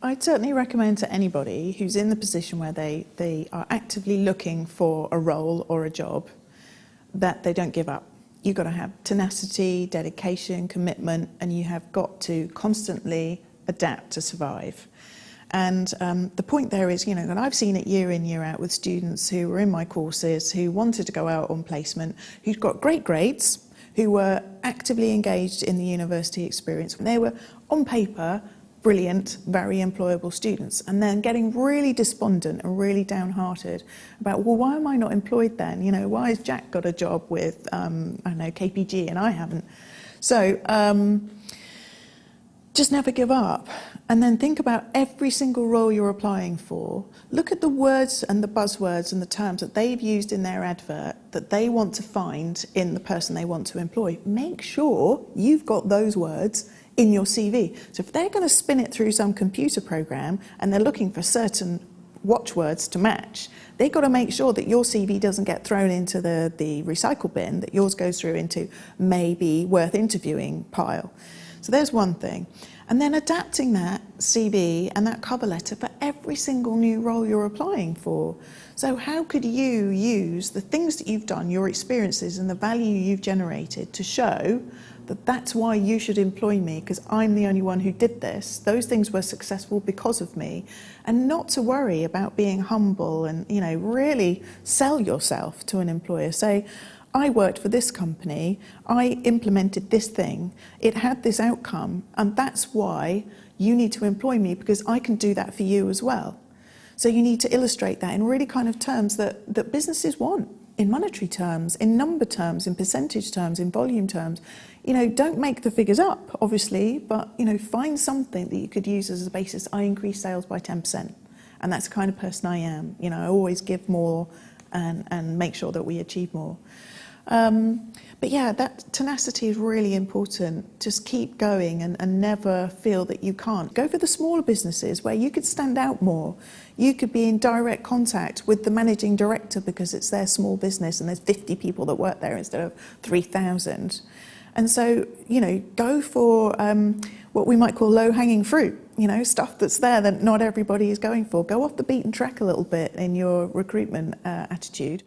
I'd certainly recommend to anybody who's in the position where they, they are actively looking for a role or a job that they don't give up. You've got to have tenacity, dedication, commitment, and you have got to constantly adapt to survive. And um, the point there is, you know, and I've seen it year in, year out with students who were in my courses, who wanted to go out on placement, who'd got great grades, who were actively engaged in the university experience. They were, on paper, brilliant, very employable students, and then getting really despondent and really downhearted about, well, why am I not employed then? You know, why has Jack got a job with, um, I don't know, KPMG and I haven't? So, um, just never give up. And then think about every single role you're applying for. Look at the words and the buzzwords and the terms that they've used in their advert that they want to find in the person they want to employ. Make sure you've got those words in your CV. So if they're going to spin it through some computer program and they're looking for certain watchwords to match, they've got to make sure that your CV doesn't get thrown into the, the recycle bin, that yours goes through into maybe worth interviewing pile. So there's one thing. And then adapting that CV and that cover letter for every single new role you're applying for. So how could you use the things that you've done, your experiences and the value you've generated to show that that's why you should employ me because I'm the only one who did this. Those things were successful because of me. And not to worry about being humble and, you know, really sell yourself to an employer. Say, I worked for this company, I implemented this thing, it had this outcome, and that's why you need to employ me because I can do that for you as well. So you need to illustrate that in really kind of terms that, that businesses want, in monetary terms, in number terms, in percentage terms, in volume terms. You know, don't make the figures up, obviously, but, you know, find something that you could use as a basis. I increase sales by 10%. And that's the kind of person I am. You know, I always give more and, and make sure that we achieve more. Um, but yeah, that tenacity is really important. Just keep going and, and never feel that you can't. Go for the smaller businesses where you could stand out more. You could be in direct contact with the managing director because it's their small business and there's 50 people that work there instead of 3,000. And so, you know, go for um, what we might call low-hanging fruit, you know, stuff that's there that not everybody is going for. Go off the beaten track a little bit in your recruitment uh, attitude.